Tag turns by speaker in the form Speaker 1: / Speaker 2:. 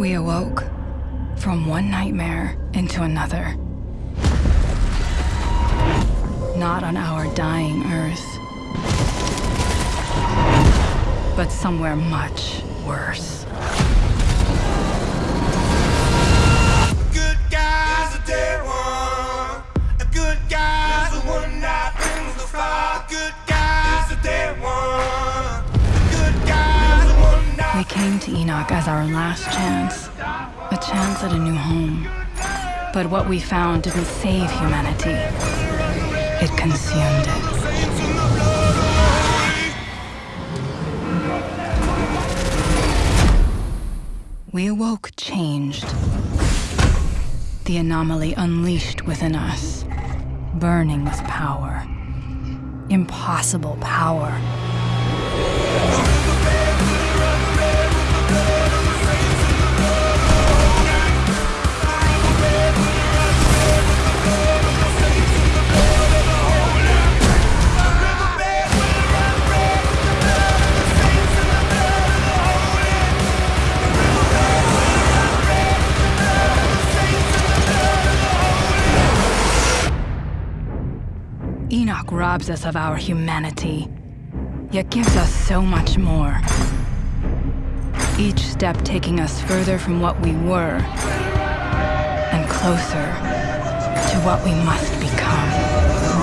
Speaker 1: We awoke from one nightmare into another. Not on our dying Earth, but somewhere much worse. Came to Enoch as our last chance, a chance at a new home. But what we found didn't save humanity, it consumed it. We awoke changed. The anomaly unleashed within us, burning with power. Impossible power. Enoch robs us of our humanity, yet gives us so much more. Each step taking us further from what we were and closer to what we must become.